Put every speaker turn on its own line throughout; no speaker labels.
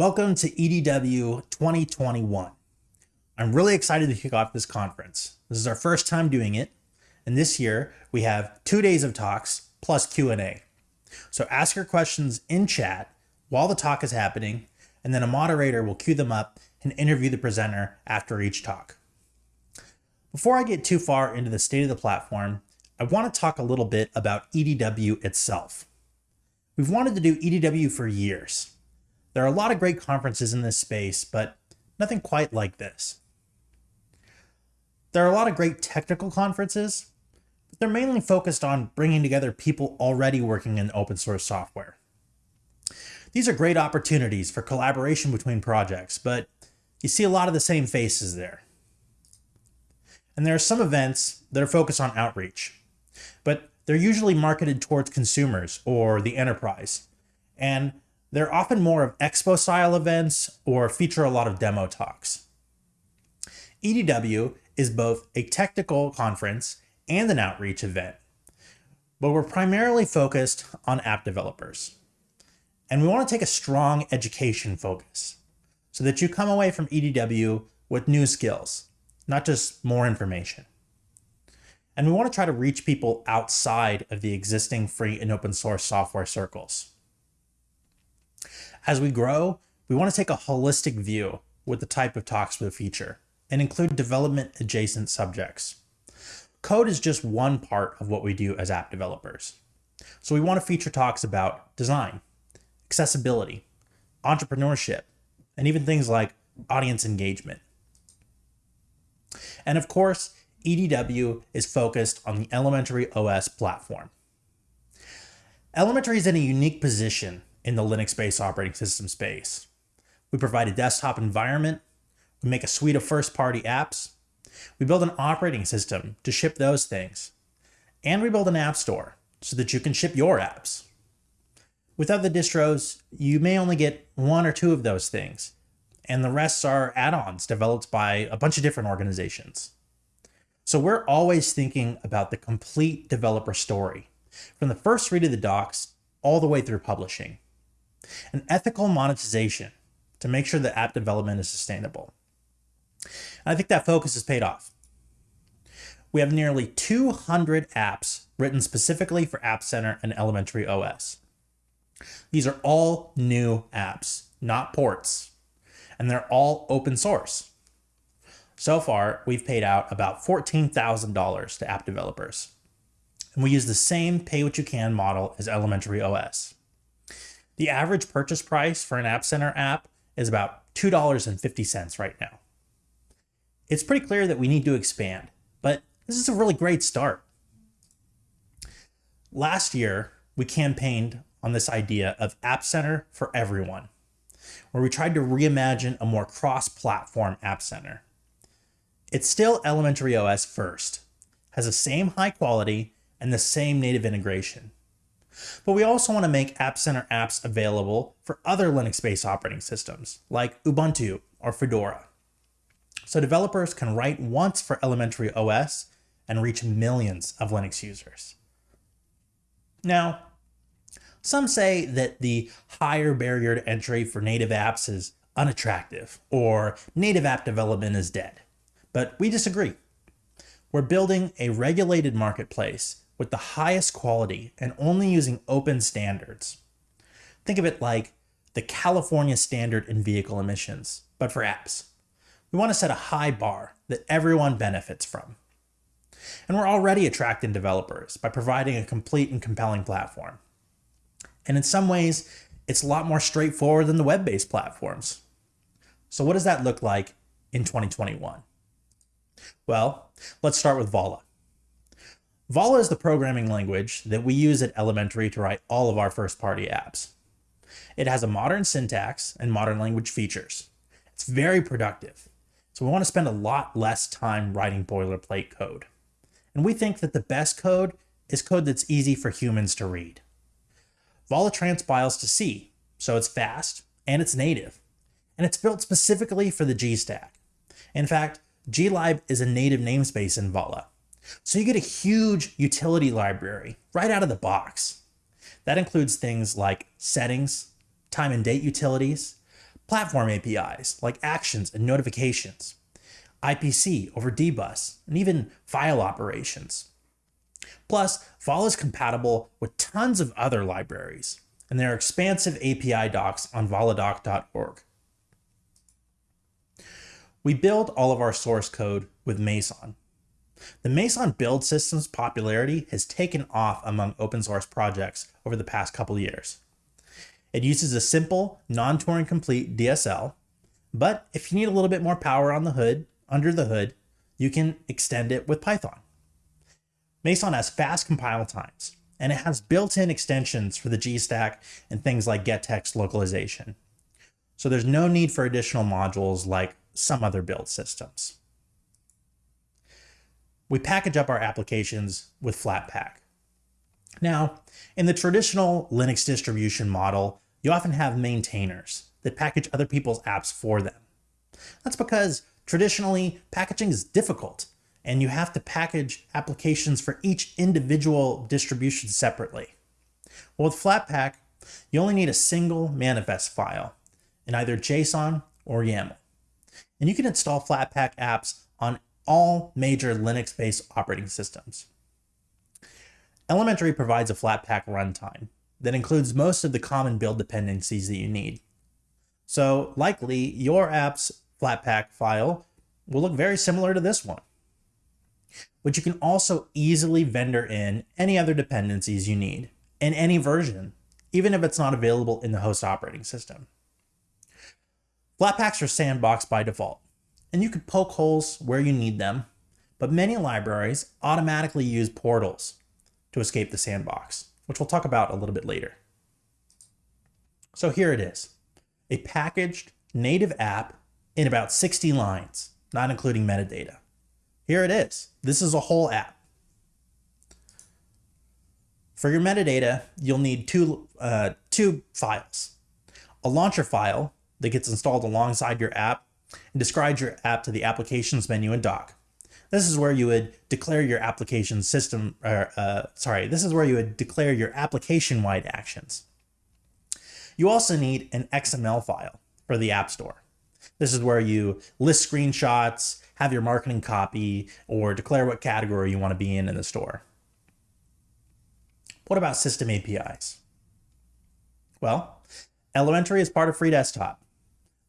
Welcome to EDW 2021. I'm really excited to kick off this conference. This is our first time doing it, and this year we have two days of talks plus Q&A. So ask your questions in chat while the talk is happening, and then a moderator will queue them up and interview the presenter after each talk. Before I get too far into the state of the platform, I want to talk a little bit about EDW itself. We've wanted to do EDW for years, there are a lot of great conferences in this space, but nothing quite like this. There are a lot of great technical conferences, but they're mainly focused on bringing together people already working in open source software. These are great opportunities for collaboration between projects, but you see a lot of the same faces there. And there are some events that are focused on outreach, but they're usually marketed towards consumers or the enterprise. And they're often more of expo style events or feature a lot of demo talks. EDW is both a technical conference and an outreach event, but we're primarily focused on app developers. And we want to take a strong education focus so that you come away from EDW with new skills, not just more information. And we want to try to reach people outside of the existing free and open source software circles. As we grow, we want to take a holistic view with the type of talks we feature and include development adjacent subjects. Code is just one part of what we do as app developers. So we want to feature talks about design, accessibility, entrepreneurship, and even things like audience engagement. And of course, EDW is focused on the Elementary OS platform. Elementary is in a unique position in the Linux-based operating system space. We provide a desktop environment, we make a suite of first-party apps, we build an operating system to ship those things, and we build an app store so that you can ship your apps. With other distros, you may only get one or two of those things, and the rest are add-ons developed by a bunch of different organizations. So we're always thinking about the complete developer story, from the first read of the docs all the way through publishing and ethical monetization to make sure that app development is sustainable. I think that focus has paid off. We have nearly 200 apps written specifically for App Center and Elementary OS. These are all new apps, not ports, and they're all open source. So far, we've paid out about $14,000 to app developers. And we use the same pay what you can model as Elementary OS. The average purchase price for an App Center app is about $2.50 right now. It's pretty clear that we need to expand, but this is a really great start. Last year, we campaigned on this idea of App Center for everyone, where we tried to reimagine a more cross-platform App Center. It's still Elementary OS first, has the same high quality and the same native integration. But we also want to make App Center apps available for other Linux-based operating systems, like Ubuntu or Fedora. So developers can write once for Elementary OS and reach millions of Linux users. Now, some say that the higher barrier to entry for native apps is unattractive or native app development is dead, but we disagree. We're building a regulated marketplace with the highest quality and only using open standards. Think of it like the California standard in vehicle emissions, but for apps. We want to set a high bar that everyone benefits from. And we're already attracting developers by providing a complete and compelling platform. And in some ways, it's a lot more straightforward than the web-based platforms. So what does that look like in 2021? Well, let's start with Vala. Vala is the programming language that we use at Elementary to write all of our first-party apps. It has a modern syntax and modern language features. It's very productive, so we want to spend a lot less time writing boilerplate code. And we think that the best code is code that's easy for humans to read. Vala transpiles to C, so it's fast and it's native. And it's built specifically for the G stack. In fact, glib is a native namespace in Vala, so you get a huge utility library right out of the box. That includes things like settings, time and date utilities, platform APIs like actions and notifications, IPC over dbus, and even file operations. Plus, Vala is compatible with tons of other libraries, and there are expansive API docs on valadoc.org. We build all of our source code with Meson. The Meson build system's popularity has taken off among open source projects over the past couple years. It uses a simple, non-Turing complete DSL, but if you need a little bit more power on the hood, under the hood, you can extend it with Python. Meson has fast compile times, and it has built-in extensions for the GStack and things like gettext localization. So there's no need for additional modules like some other build systems. We package up our applications with Flatpak. Now, in the traditional Linux distribution model, you often have maintainers that package other people's apps for them. That's because traditionally packaging is difficult and you have to package applications for each individual distribution separately. Well, with Flatpak, you only need a single manifest file in either JSON or YAML. And you can install Flatpak apps on all major Linux-based operating systems. Elementary provides a Flatpak runtime that includes most of the common build dependencies that you need. So likely your app's Flatpak file will look very similar to this one but you can also easily vendor in any other dependencies you need in any version, even if it's not available in the host operating system. Flatpaks are sandboxed by default, and you can poke holes where you need them, but many libraries automatically use portals to escape the sandbox, which we'll talk about a little bit later. So here it is, a packaged native app in about 60 lines, not including metadata. Here it is. This is a whole app. For your metadata, you'll need two, uh, two files. A launcher file that gets installed alongside your app and describes your app to the applications menu in dock. This is where you would declare your application system, or, uh, sorry, this is where you would declare your application-wide actions. You also need an XML file for the App Store. This is where you list screenshots, have your marketing copy, or declare what category you want to be in in the store. What about system APIs? Well, Elementary is part of FreeDesktop,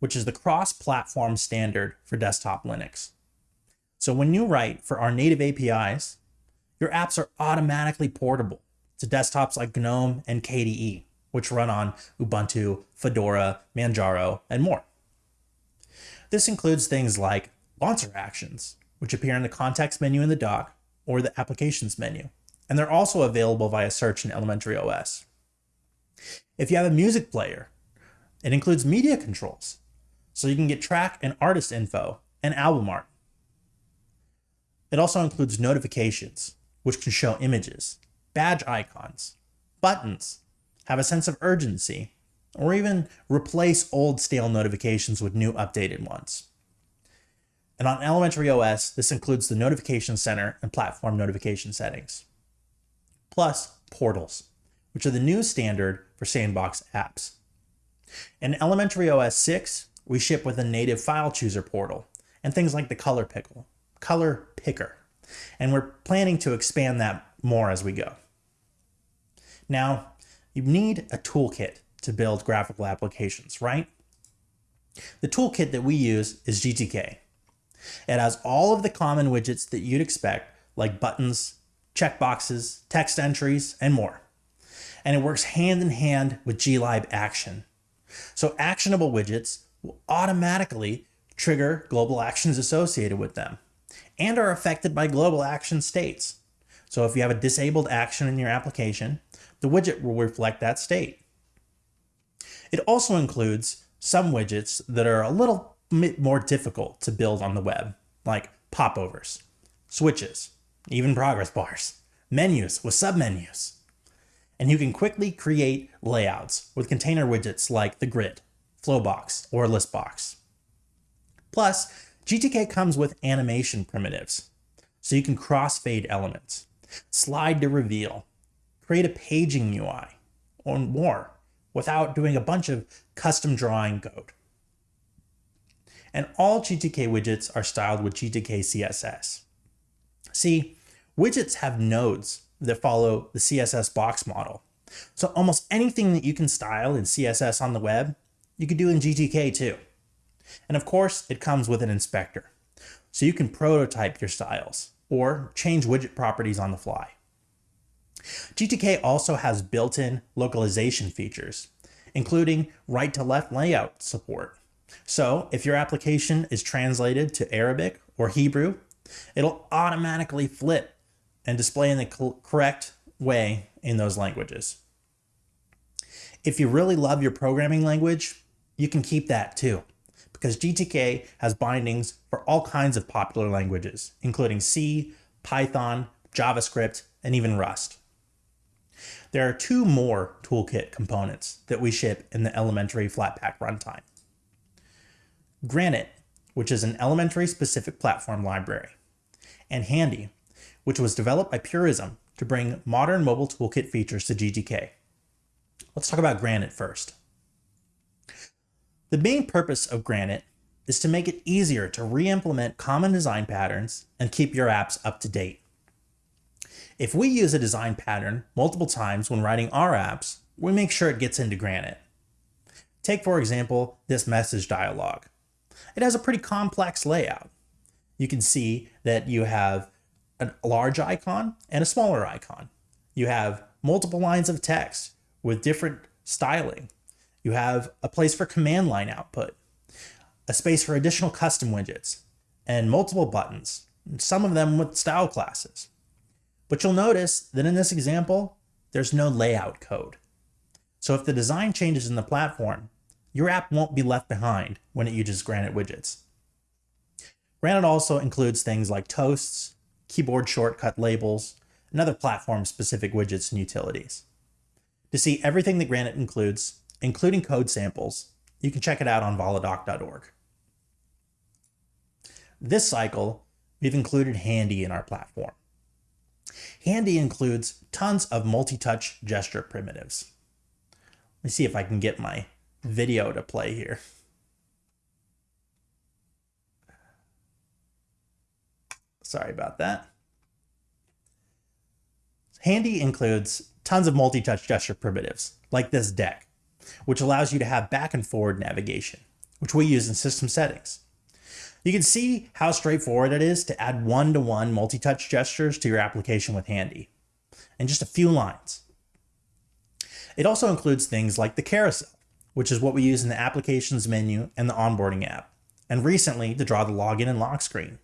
which is the cross-platform standard for desktop Linux. So when you write for our native APIs, your apps are automatically portable to desktops like GNOME and KDE, which run on Ubuntu, Fedora, Manjaro, and more. This includes things like launcher actions, which appear in the context menu in the dock or the applications menu. And they're also available via search in Elementary OS. If you have a music player, it includes media controls, so you can get track and artist info and album art. It also includes notifications, which can show images, badge icons, buttons, have a sense of urgency, or even replace old stale notifications with new updated ones. And on Elementary OS, this includes the Notification Center and Platform Notification settings. Plus, portals, which are the new standard for sandbox apps. In Elementary OS 6, we ship with a native file chooser portal and things like the color pickle, color picker. And we're planning to expand that more as we go. Now, you need a toolkit to build graphical applications, right? The toolkit that we use is GTK, it has all of the common widgets that you'd expect, like buttons, checkboxes, text entries, and more. And it works hand in hand with glib action. So actionable widgets will automatically trigger global actions associated with them and are affected by global action states. So if you have a disabled action in your application, the widget will reflect that state. It also includes some widgets that are a little more difficult to build on the web, like popovers, switches, even progress bars, menus with submenus. And you can quickly create layouts with container widgets like the grid, flowbox, or listbox. Plus, GTK comes with animation primitives, so you can crossfade elements, slide to reveal, create a paging UI, or more, without doing a bunch of custom drawing code and all GTK widgets are styled with GTK CSS. See, widgets have nodes that follow the CSS box model. So almost anything that you can style in CSS on the web, you could do in GTK too. And of course, it comes with an inspector. So you can prototype your styles or change widget properties on the fly. GTK also has built-in localization features, including right-to-left layout support. So if your application is translated to Arabic or Hebrew, it'll automatically flip and display in the correct way in those languages. If you really love your programming language, you can keep that too, because GTK has bindings for all kinds of popular languages, including C, Python, JavaScript, and even Rust. There are two more toolkit components that we ship in the elementary Flatpak runtime. Granite, which is an elementary specific platform library, and Handy, which was developed by Purism to bring modern mobile toolkit features to GTK. Let's talk about Granite first. The main purpose of Granite is to make it easier to re-implement common design patterns and keep your apps up to date. If we use a design pattern multiple times when writing our apps, we make sure it gets into Granite. Take, for example, this message dialog. It has a pretty complex layout. You can see that you have a large icon and a smaller icon. You have multiple lines of text with different styling. You have a place for command line output, a space for additional custom widgets, and multiple buttons, some of them with style classes. But you'll notice that in this example, there's no layout code. So if the design changes in the platform, your app won't be left behind when it uses Granite widgets. Granite also includes things like toasts, keyboard shortcut labels, and other platform-specific widgets and utilities. To see everything that Granite includes, including code samples, you can check it out on valadoc.org. This cycle, we've included Handy in our platform. Handy includes tons of multi-touch gesture primitives. Let me see if I can get my video to play here. Sorry about that. Handy includes tons of multi-touch gesture primitives, like this deck, which allows you to have back and forward navigation, which we use in system settings. You can see how straightforward it is to add one-to-one multi-touch gestures to your application with Handy, in just a few lines. It also includes things like the carousel, which is what we use in the applications menu and the onboarding app, and recently to draw the login and lock screen.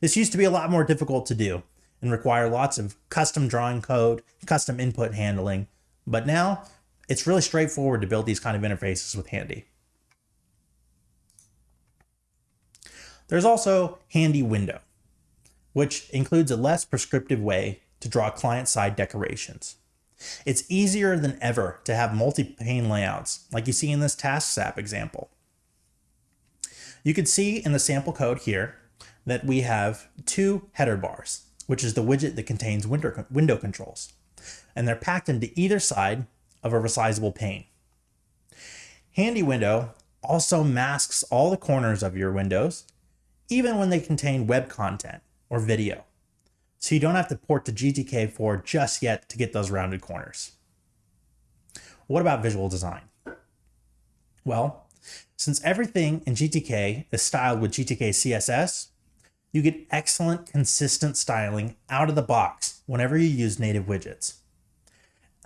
This used to be a lot more difficult to do and require lots of custom drawing code, custom input handling, but now it's really straightforward to build these kind of interfaces with Handy. There's also Handy Window, which includes a less prescriptive way to draw client-side decorations. It's easier than ever to have multi-pane layouts, like you see in this Tasks app example. You can see in the sample code here that we have two header bars, which is the widget that contains window, window controls, and they're packed into either side of a resizable pane. Handy Window also masks all the corners of your windows, even when they contain web content or video. So you don't have to port to GTK4 just yet to get those rounded corners. What about visual design? Well, since everything in GTK is styled with GTK CSS, you get excellent consistent styling out of the box whenever you use native widgets.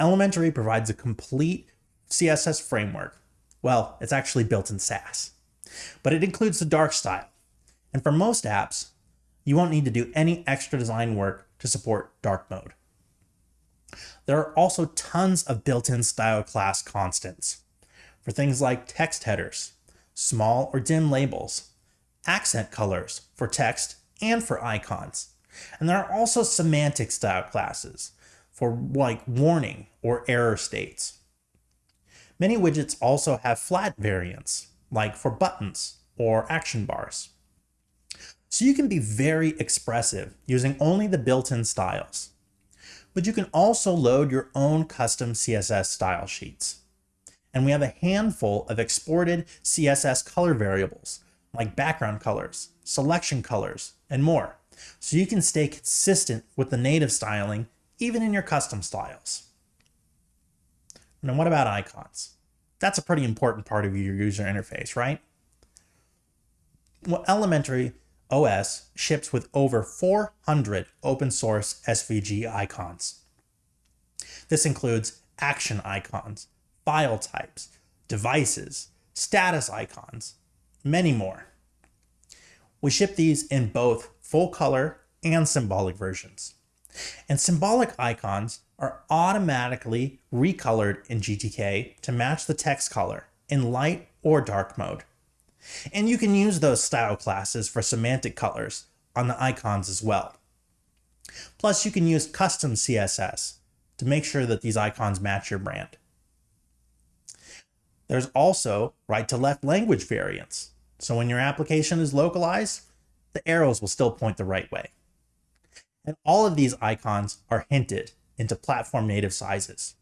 Elementary provides a complete CSS framework. Well, it's actually built in Sass, but it includes the dark style. And for most apps, you won't need to do any extra design work to support dark mode. There are also tons of built-in style class constants for things like text headers, small or dim labels, accent colors for text and for icons. And there are also semantic style classes for like warning or error states. Many widgets also have flat variants, like for buttons or action bars. So you can be very expressive using only the built-in styles. But you can also load your own custom CSS style sheets. And we have a handful of exported CSS color variables like background colors, selection colors, and more, so you can stay consistent with the native styling even in your custom styles. Now, what about icons? That's a pretty important part of your user interface, right? Well, Elementary OS ships with over 400 open source SVG icons. This includes action icons, file types, devices, status icons, many more. We ship these in both full color and symbolic versions. And symbolic icons are automatically recolored in GTK to match the text color in light or dark mode. And you can use those style classes for semantic colors on the icons as well. Plus, you can use custom CSS to make sure that these icons match your brand. There's also right to left language variants. So when your application is localized, the arrows will still point the right way. And all of these icons are hinted into platform native sizes.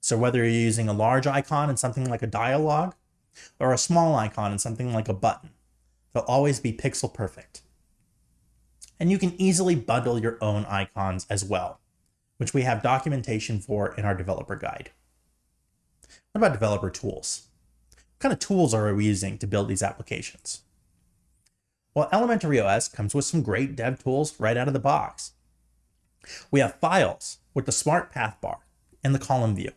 So whether you're using a large icon in something like a dialog or a small icon in something like a button, they'll always be pixel perfect. And you can easily bundle your own icons as well, which we have documentation for in our developer guide. What about developer tools? What kind of tools are we using to build these applications? Well, Elementary OS comes with some great dev tools right out of the box. We have files with the smart path bar and the column view.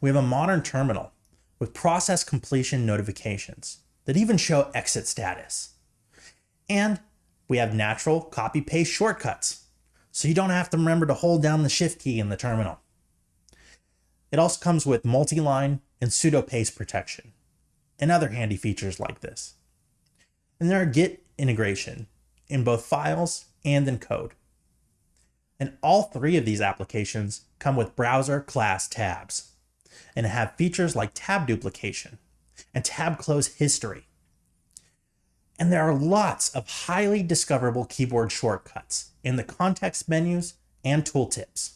We have a modern terminal with process completion notifications that even show exit status. And we have natural copy paste shortcuts, so you don't have to remember to hold down the shift key in the terminal. It also comes with multi-line and sudo paste protection and other handy features like this. And there are Git integration in both files and in code. And all three of these applications come with browser class tabs and have features like tab duplication and tab close history. And there are lots of highly discoverable keyboard shortcuts in the context menus and tooltips.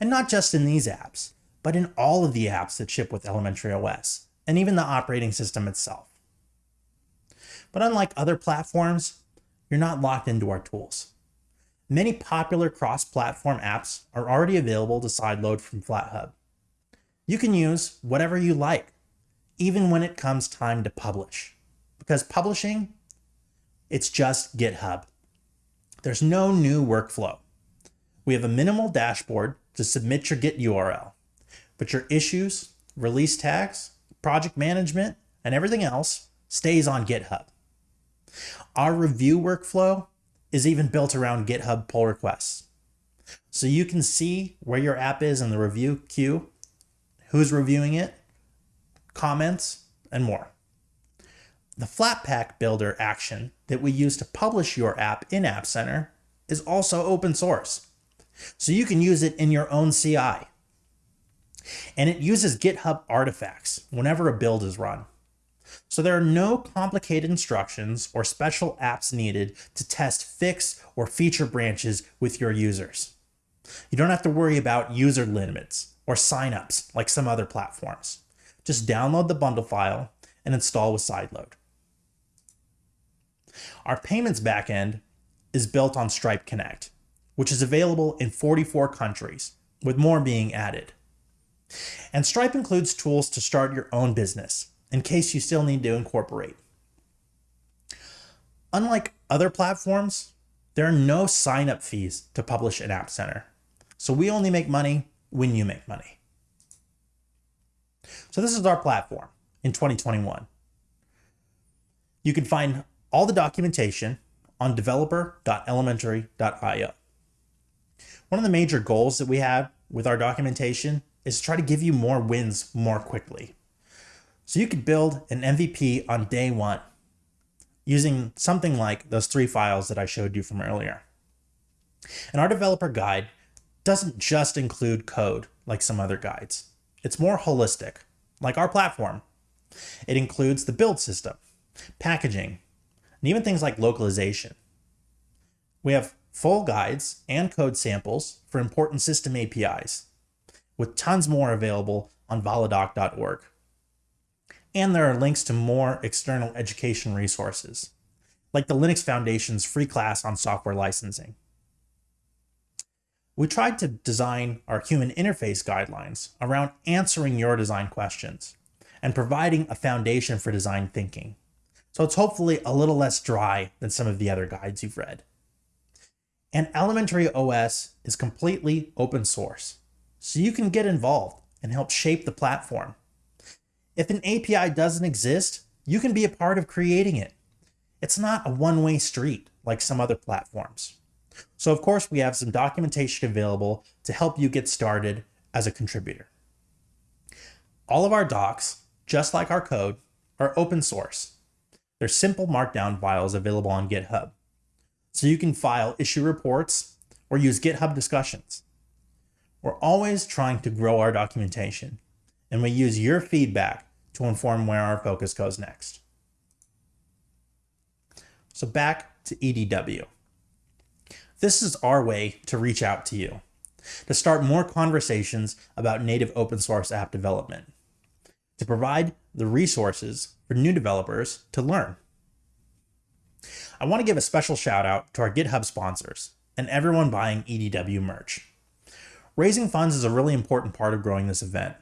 And not just in these apps, but in all of the apps that ship with Elementary OS, and even the operating system itself. But unlike other platforms, you're not locked into our tools. Many popular cross-platform apps are already available to sideload from FlatHub. You can use whatever you like, even when it comes time to publish. Because publishing, it's just GitHub. There's no new workflow. We have a minimal dashboard to submit your Git URL, but your issues, release tags, project management, and everything else stays on GitHub. Our review workflow is even built around GitHub pull requests. So you can see where your app is in the review queue, who's reviewing it, comments, and more. The Flatpak Builder action that we use to publish your app in App Center is also open source. So you can use it in your own CI. And it uses GitHub artifacts whenever a build is run. So there are no complicated instructions or special apps needed to test fix or feature branches with your users. You don't have to worry about user limits or signups like some other platforms. Just download the bundle file and install with Sideload. Our payments backend is built on Stripe Connect, which is available in 44 countries, with more being added. And Stripe includes tools to start your own business, in case you still need to incorporate. Unlike other platforms, there are no sign-up fees to publish an App Center. So we only make money when you make money. So this is our platform in 2021. You can find all the documentation on developer.elementary.io. One of the major goals that we have with our documentation is to try to give you more wins more quickly. So you could build an MVP on day one using something like those three files that I showed you from earlier. And our developer guide doesn't just include code like some other guides. It's more holistic, like our platform. It includes the build system, packaging, and even things like localization. We have full guides and code samples for important system APIs, with tons more available on valadoc.org. And there are links to more external education resources, like the Linux Foundation's free class on software licensing. We tried to design our human interface guidelines around answering your design questions and providing a foundation for design thinking. So it's hopefully a little less dry than some of the other guides you've read. And Elementary OS is completely open source, so you can get involved and help shape the platform. If an API doesn't exist, you can be a part of creating it. It's not a one-way street like some other platforms. So of course we have some documentation available to help you get started as a contributor. All of our docs, just like our code, are open source. They're simple markdown files available on GitHub. So you can file issue reports or use GitHub discussions. We're always trying to grow our documentation, and we use your feedback to inform where our focus goes next. So back to EDW. This is our way to reach out to you, to start more conversations about native open source app development, to provide the resources for new developers to learn. I want to give a special shout out to our GitHub sponsors and everyone buying EDW merch. Raising funds is a really important part of growing this event.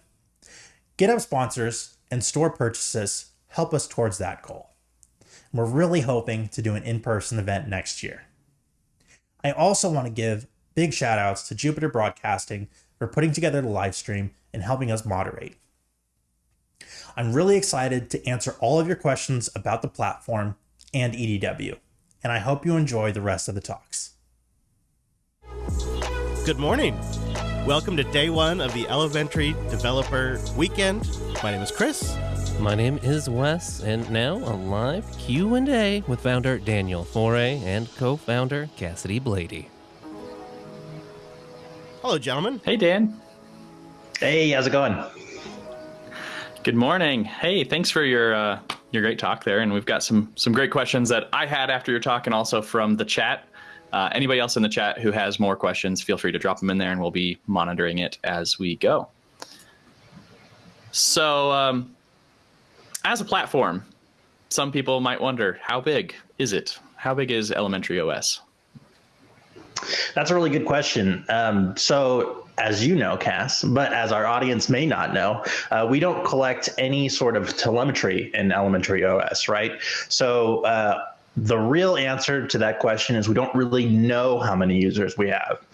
GitHub sponsors and store purchases help us towards that goal. We're really hoping to do an in-person event next year. I also want to give big shout outs to Jupiter Broadcasting for putting together the live stream and helping us moderate. I'm really excited to answer all of your questions about the platform and EDW, and I hope you enjoy the rest of the talks.
Good morning. Welcome to day one of the Elementary Developer Weekend. My name is Chris.
My name is Wes, and now a live Q&A with founder Daniel Foré and co-founder Cassidy Blaede.
Hello, gentlemen.
Hey, Dan.
Hey, how's it going?
Good morning. Hey, thanks for your uh, your great talk there, and we've got some some great questions that I had after your talk, and also from the chat. Uh, anybody else in the chat who has more questions, feel free to drop them in there, and we'll be monitoring it as we go. So, um, as a platform, some people might wonder how big is it? How big is Elementary OS?
That's a really good question. Um, so, as you know, Cass, but as our audience may not know, uh, we don't collect any sort of telemetry in Elementary OS, right? So, uh, the real answer to that question is we don't really know how many users we have.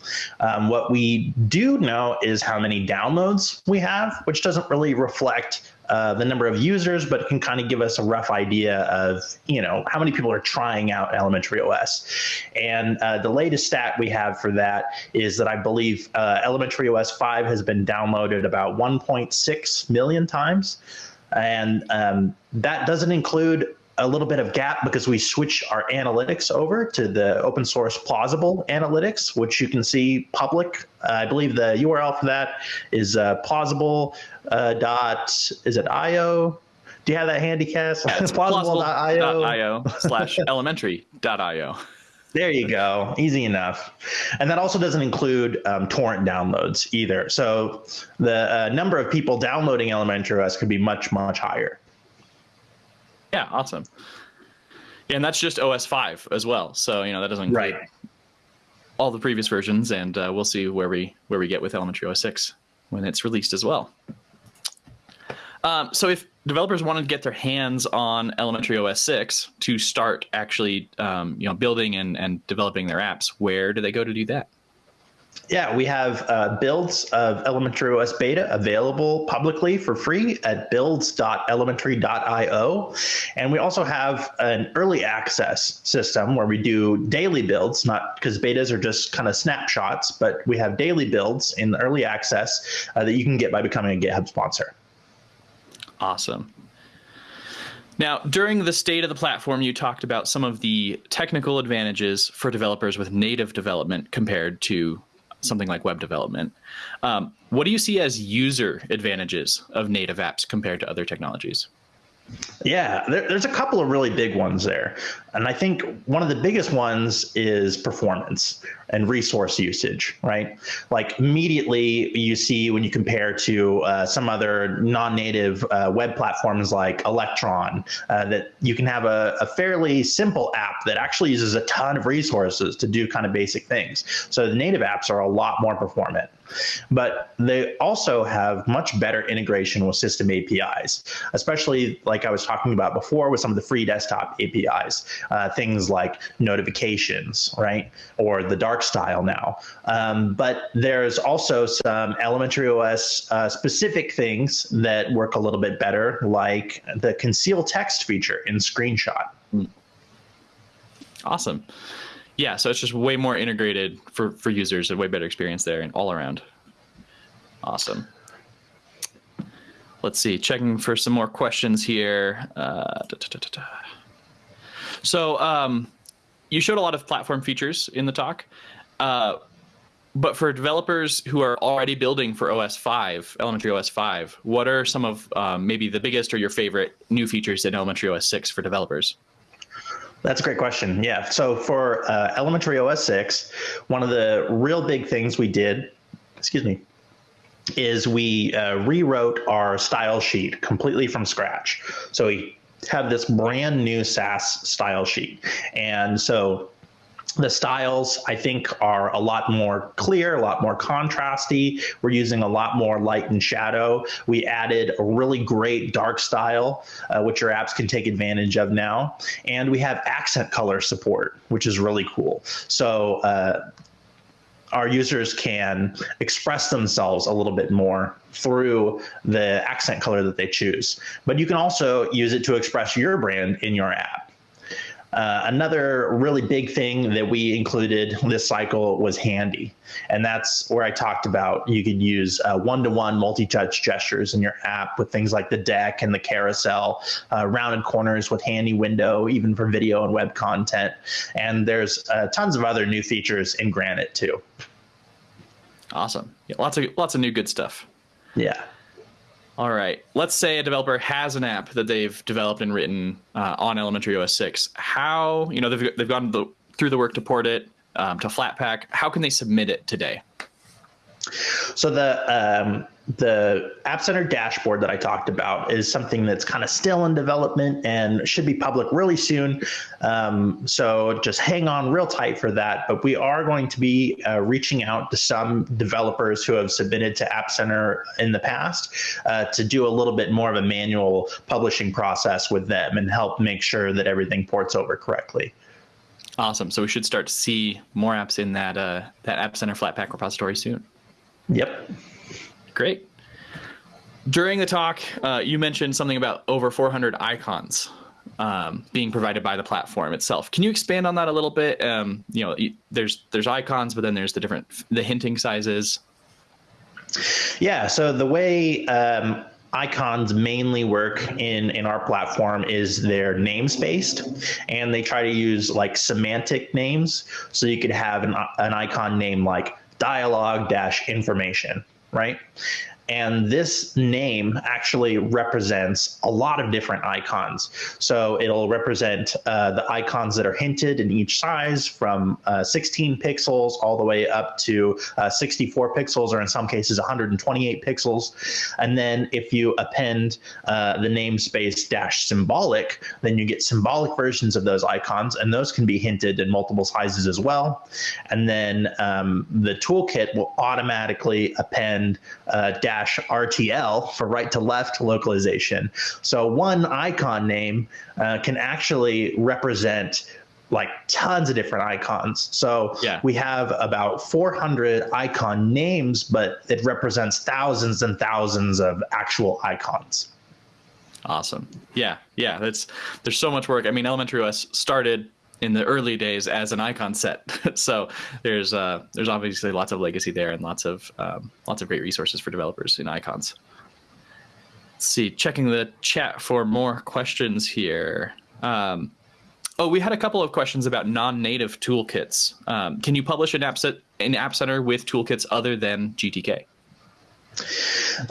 Um, what we do know is how many downloads we have, which doesn't really reflect uh, the number of users, but can kind of give us a rough idea of you know how many people are trying out Elementary OS. And uh, the latest stat we have for that is that I believe uh, Elementary OS 5 has been downloaded about 1.6 million times, and um, that doesn't include a little bit of gap because we switch our analytics over to the open source plausible analytics, which you can see public. Uh, I believe the URL for that is uh, plausible uh, dot is it io? Do you have that handy, Cass?
Yeah, it's plausible.io slash elementary.io.
There you go. Easy enough. And that also doesn't include um, torrent downloads either. So the uh, number of people downloading Elementary OS could be much, much higher.
Yeah, awesome. Yeah, and that's just OS five as well. So you know that doesn't include
right.
all the previous versions, and uh, we'll see where we where we get with Elementary OS six when it's released as well. Um, so if developers wanted to get their hands on Elementary OS 6 to start actually um, you know building and, and developing their apps, where do they go to do that?
Yeah, we have uh, builds of Elementary OS beta available publicly for free at builds.elementary.io. And we also have an early access system where we do daily builds, not because betas are just kind of snapshots, but we have daily builds in the early access uh, that you can get by becoming a GitHub sponsor.
Awesome. Now, during the state of the platform, you talked about some of the technical advantages for developers with native development compared to something like web development. Um, what do you see as user advantages of native apps compared to other technologies?
Yeah, there, there's a couple of really big ones there. And I think one of the biggest ones is performance and resource usage, right? Like immediately you see when you compare to uh, some other non-native uh, web platforms like Electron, uh, that you can have a, a, fairly simple app that actually uses a ton of resources to do kind of basic things. So the native apps are a lot more performant. But they also have much better integration with system APIs, especially like I was talking about before with some of the free desktop APIs uh, things like notifications, right? Or the dark style now. Um, but there's also some elementary OS uh, specific things that work a little bit better, like the conceal text feature in Screenshot.
Awesome. Yeah, so it's just way more integrated for, for users, a way better experience there and all around. Awesome. Let's see, checking for some more questions here. Uh, da, da, da, so um, you showed a lot of platform features in the talk. Uh, but for developers who are already building for OS 5, Elementary OS 5, what are some of um, maybe the biggest or your favorite new features in Elementary OS 6 for developers?
That's a great question. Yeah. So for uh, Elementary OS 6, one of the real big things we did, excuse me, is we uh, rewrote our style sheet completely from scratch. So we have this brand new Sass style sheet. And so the styles I think are a lot more clear, a lot more contrasty. We're using a lot more light and shadow. We added a really great dark style, uh, which your apps can take advantage of now. And we have accent color support, which is really cool. So uh, our users can express themselves a little bit more through the accent color that they choose. But you can also use it to express your brand in your app. Uh, another really big thing that we included this cycle was handy. And that's where I talked about you could use one to one multi touch gestures in your app with things like the deck and the carousel, uh, rounded corners with handy window, even for video and web content. And there's uh, tons of other new features in Granite too.
Awesome. Yeah, lots of lots of new good stuff.
Yeah.
All right. Let's say a developer has an app that they've developed and written uh, on Elementary OS 6. How, you know, they've, they've gone the, through the work to port it um, to Flatpak. How can they submit it today?
So the um, the App Center dashboard that I talked about is something that's kind of still in development and should be public really soon. Um, so just hang on real tight for that. But we are going to be uh, reaching out to some developers who have submitted to App Center in the past uh, to do a little bit more of a manual publishing process with them and help make sure that everything ports over correctly.
Awesome. So we should start to see more apps in that uh, that App Center Flatpak repository soon.
Yep.
Great. During the talk, uh, you mentioned something about over 400 icons um, being provided by the platform itself. Can you expand on that a little bit? Um, you know, there's there's icons, but then there's the different the hinting sizes.
Yeah. So the way um, icons mainly work in in our platform is they're names based and they try to use like semantic names so you could have an, an icon name like dialogue dash information right? And this name actually represents a lot of different icons. So it'll represent uh, the icons that are hinted in each size from uh, 16 pixels all the way up to uh, 64 pixels, or in some cases 128 pixels. And then if you append uh, the namespace dash symbolic, then you get symbolic versions of those icons, and those can be hinted in multiple sizes as well. And then um, the toolkit will automatically append uh, dash dash RTL for right to left localization. So one icon name uh, can actually represent like tons of different icons. So yeah. we have about 400 icon names, but it represents thousands and thousands of actual icons.
Awesome. Yeah. Yeah. That's, there's so much work. I mean, Elementary OS started in the early days as an icon set. so there's uh, there's obviously lots of legacy there and lots of um, lots of great resources for developers in icons. Let's see, checking the chat for more questions here. Um, oh, we had a couple of questions about non-native toolkits. Um, can you publish an app set an app center with toolkits other than GTK?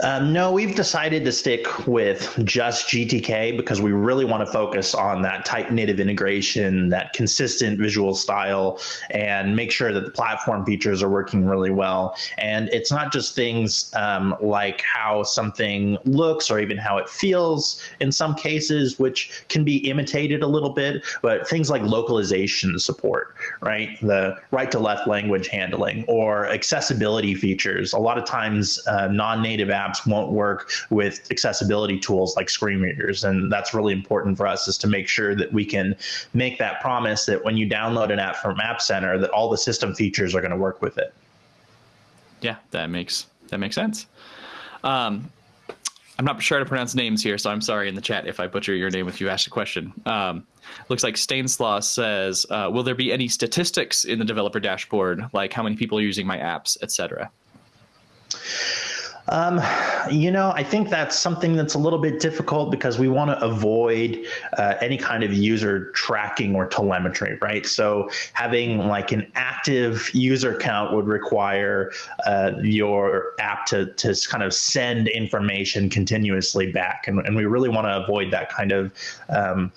Um, no, we've decided to stick with just GTK because we really want to focus on that tight native integration, that consistent visual style, and make sure that the platform features are working really well. And it's not just things um, like how something looks or even how it feels in some cases, which can be imitated a little bit, but things like localization support, right? The right to left language handling or accessibility features. A lot of times, uh, non native apps won't work with accessibility tools like screen readers. And that's really important for us is to make sure that we can make that promise that when you download an app from App Center, that all the system features are going to work with it.
Yeah, that makes that makes sense. Um, I'm not sure how to pronounce names here, so I'm sorry in the chat if I butcher your name if you asked a question. Um, looks like Stainslaw says, uh, "Will there be any statistics in the developer dashboard, like how many people are using my apps, etc.?"
Um, you know, I think that's something that's a little bit difficult because we want to avoid uh, any kind of user tracking or telemetry, right? So having like an active user count would require uh, your app to, to kind of send information continuously back. And, and we really want to avoid that kind of um,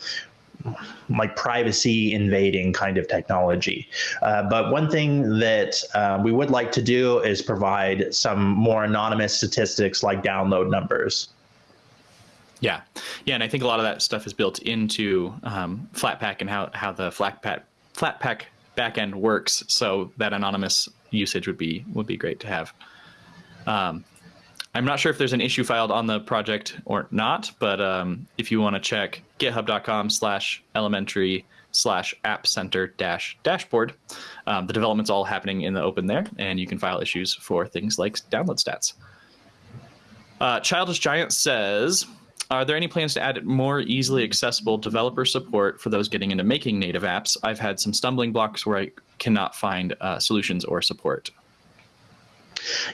like privacy invading kind of technology. Uh, but one thing that uh, we would like to do is provide some more anonymous statistics like download numbers.
Yeah, yeah, and I think a lot of that stuff is built into um, Flatpak and how how the Flatpak Flatpak backend works. So that anonymous usage would be would be great to have. Um, I'm not sure if there's an issue filed on the project or not, but um, if you want to check github.com slash elementary slash app center dash dashboard, um, the development's all happening in the open there, and you can file issues for things like download stats. Uh, Childish Giant says, are there any plans to add more easily accessible developer support for those getting into making native apps? I've had some stumbling blocks where I cannot find uh, solutions or support.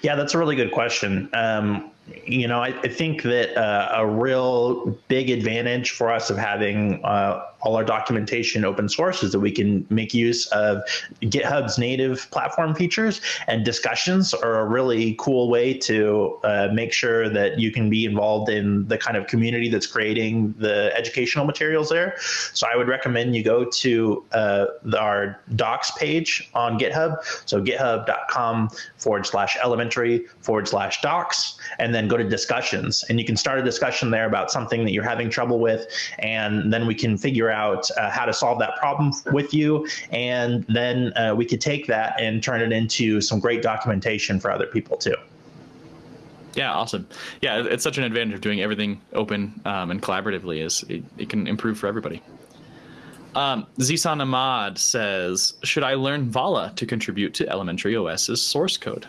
Yeah, that's a really good question. Um, you know, I, I think that uh, a real big advantage for us of having uh, all our documentation open source is that we can make use of GitHub's native platform features and discussions are a really cool way to uh, make sure that you can be involved in the kind of community that's creating the educational materials there. So I would recommend you go to uh, our docs page on GitHub. So github.com forward slash elementary forward slash docs, and then go to discussions. And you can start a discussion there about something that you're having trouble with, and then we can figure out uh, how to solve that problem with you. And then uh, we could take that and turn it into some great documentation for other people too.
Yeah, awesome. Yeah, it's such an advantage of doing everything open um, and collaboratively is it, it, can improve for everybody. Um, Zisan Ahmad says, should I learn Vala to contribute to Elementary OS's source code?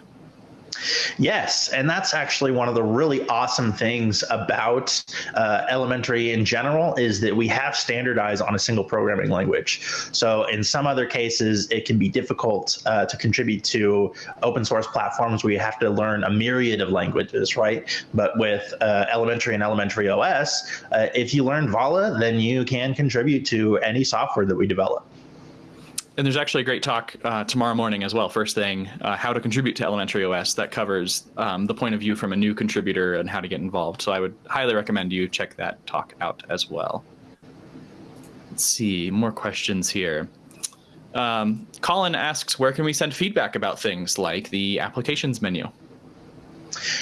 Yes, and that's actually one of the really awesome things about uh, elementary in general is that we have standardized on a single programming language. So in some other cases, it can be difficult uh, to contribute to open source platforms where you have to learn a myriad of languages, right? But with uh, elementary and elementary OS, uh, if you learn Vala, then you can contribute to any software that we develop
and there's actually a great talk uh, tomorrow morning as well. First thing, uh, how to contribute to Elementary OS that covers um, the point of view from a new contributor and how to get involved. So I would highly recommend you check that talk out as well. Let's see more questions here. Um, Colin asks, where can we send feedback about things like the applications menu?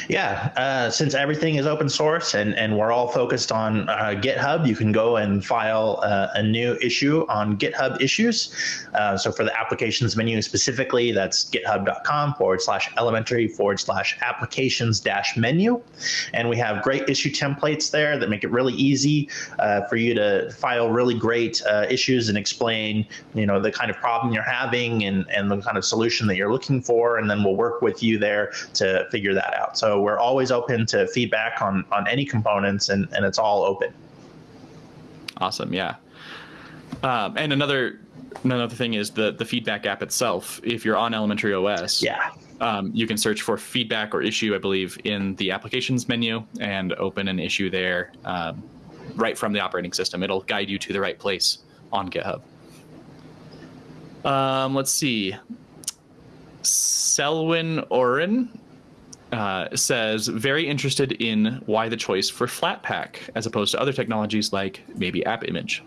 Yeah, uh, since everything is open source and, and we're all focused on uh, GitHub, you can go and file uh, a new issue on GitHub issues. Uh, so for the applications menu specifically, that's github.com forward slash elementary forward slash applications dash menu. And we have great issue templates there that make it really easy uh, for you to file really great uh, issues and explain, you know, the kind of problem you're having and, and the kind of solution that you're looking for. And then we'll work with you there to figure that out out. So we're always open to feedback on on any components, and and it's all open.
Awesome. Yeah. Um, and another another thing is the the feedback app itself. If you're on Elementary OS,
yeah,
um, you can search for feedback or issue, I believe, in the applications menu and open an issue there um, right from the operating system. It'll guide you to the right place on GitHub. Um, let's see. Selwyn Oren uh, says very interested in why the choice for Flatpak as opposed to other technologies like maybe App Image.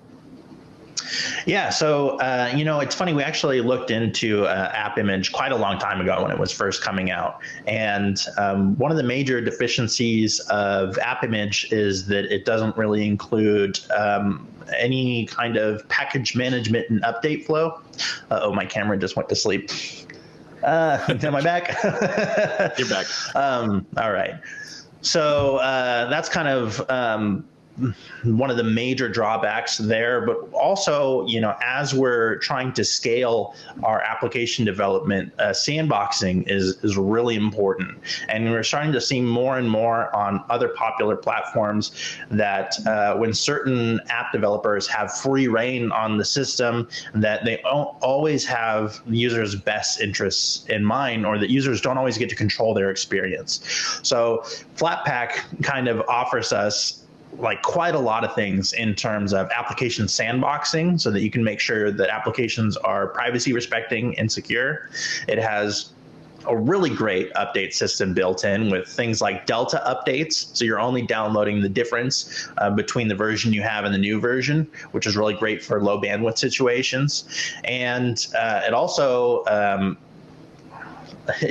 Yeah, so uh, you know, it's funny. We actually looked into uh, App Image quite a long time ago when it was first coming out, and um, one of the major deficiencies of App Image is that it doesn't really include um, any kind of package management and update flow. oh, my camera just went to sleep. Uh, am I back?
You're back.
Um, all right. So uh, that's kind of um, one of the major drawbacks there but also you know as we're trying to scale our application development uh, sandboxing is is really important. And we're starting to see more and more on other popular platforms that uh, when certain app developers have free rein on the system that they always have users best interests in mind or that users don't always get to control their experience. So flatpak kind of offers us like quite a lot of things in terms of application sandboxing so that you can make sure that applications are privacy respecting and secure. It has a really great update system built in with things like Delta updates. So you're only downloading the difference uh, between the version you have and the new version, which is really great for low bandwidth situations. And uh, it also um,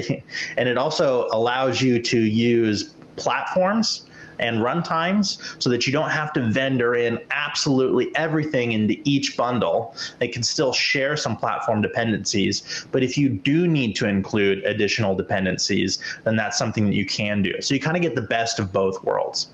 and it also allows you to use platforms and runtimes so that you don't have to vendor in absolutely everything into each bundle. They can still share some platform dependencies, but if you do need to include additional dependencies, then that's something that you can do. So you kind of get the best of both worlds.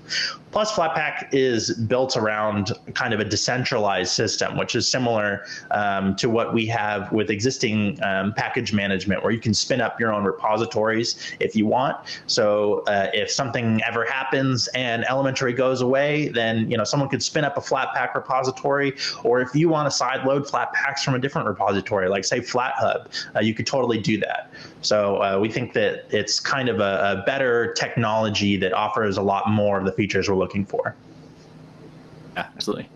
Plus, Flatpak is built around kind of a decentralized system, which is similar um, to what we have with existing um, package management, where you can spin up your own repositories if you want. So uh, if something ever happens and elementary goes away, then you know someone could spin up a Flatpak repository, or if you want to sideload Flatpaks from a different repository, like say FlatHub, uh, you could totally do that. So uh, we think that it's kind of a, a, better technology that offers a lot more of the features we're looking for.
Yeah, absolutely.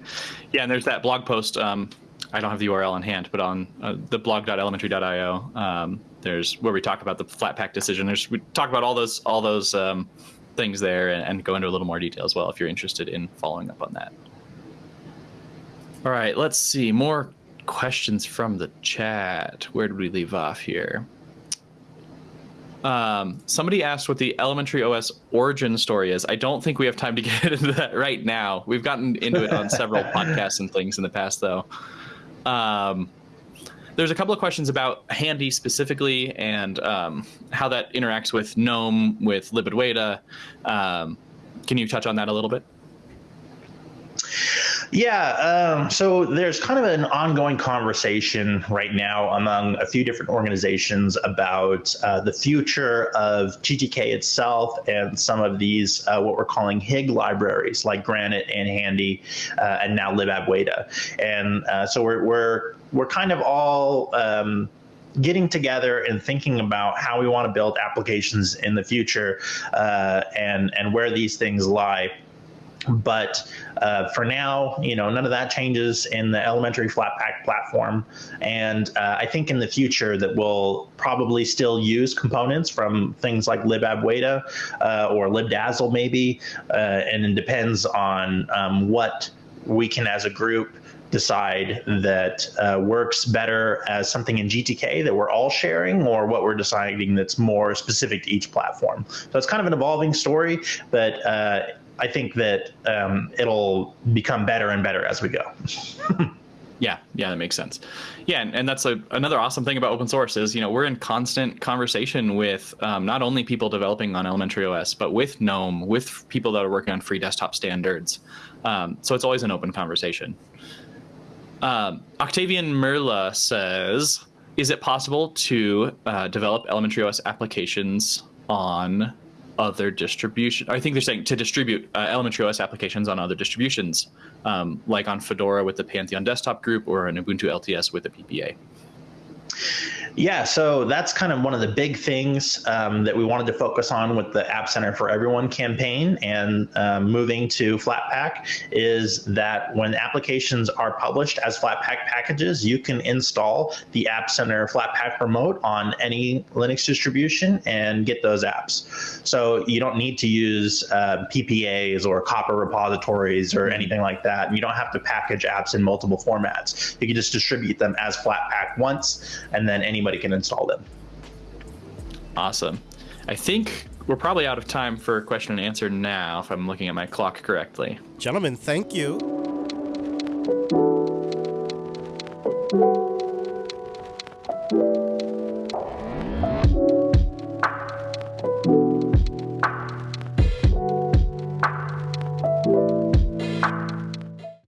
Yeah, and there's that blog post. Um, I don't have the URL on hand, but on uh, the blog.elementary.io, um, there's where we talk about the Flatpak decision. There's we talk about all those all those um, things there and, and go into a little more detail as well if you're interested in following up on that. All right, let's see more questions from the chat. Where did we leave off here? Um, somebody asked what the Elementary OS origin story is. I don't think we have time to get into that right now. We've gotten into it on several podcasts and things in the past, though. Um, there's a couple of questions about Handy specifically and um, how that interacts with GNOME, with libadwaita. Um, can you touch on that a little bit?
Yeah, um, so there's kind of an ongoing conversation right now among a few different organizations about uh, the future of GTK itself and some of these uh, what we're calling HIG libraries like Granite and Handy uh, and now libadwaita. And uh, so we're, we're, we're kind of all um, getting together and thinking about how we want to build applications in the future uh, and, and where these things lie. But uh, for now, you know, none of that changes in the elementary Flatpak platform. And uh, I think in the future that we'll probably still use components from things like libadwaita uh, or libdazzle maybe. Uh, and it depends on um, what we can as a group decide that uh, works better as something in GTK that we're all sharing or what we're deciding that's more specific to each platform. So it's kind of an evolving story, but uh, I think that um, it'll become better and better as we go.
yeah, yeah, that makes sense. Yeah, and, and that's a, another awesome thing about open source is you know we're in constant conversation with um, not only people developing on elementary OS, but with GNOME, with people that are working on free desktop standards. Um, so it's always an open conversation. Um, Octavian Merla says, "Is it possible to uh, develop elementary OS applications on other distribution. I think they're saying to distribute uh, Elementary OS applications on other distributions, um, like on Fedora with the Pantheon desktop group or an Ubuntu LTS with a PPA.
Yeah, so that's kind of one of the big things um, that we wanted to focus on with the App Center for Everyone campaign and um, moving to Flatpak is that when applications are published as Flatpak packages, you can install the App Center Flatpak remote on any Linux distribution and get those apps. So you don't need to use uh, PPAs or COPR repositories or anything like that. You don't have to package apps in multiple formats. You can just distribute them as Flatpak once, and then anybody can install them.
Awesome. I think we're probably out of time for question and answer now, if I'm looking at my clock correctly.
Gentlemen, thank you.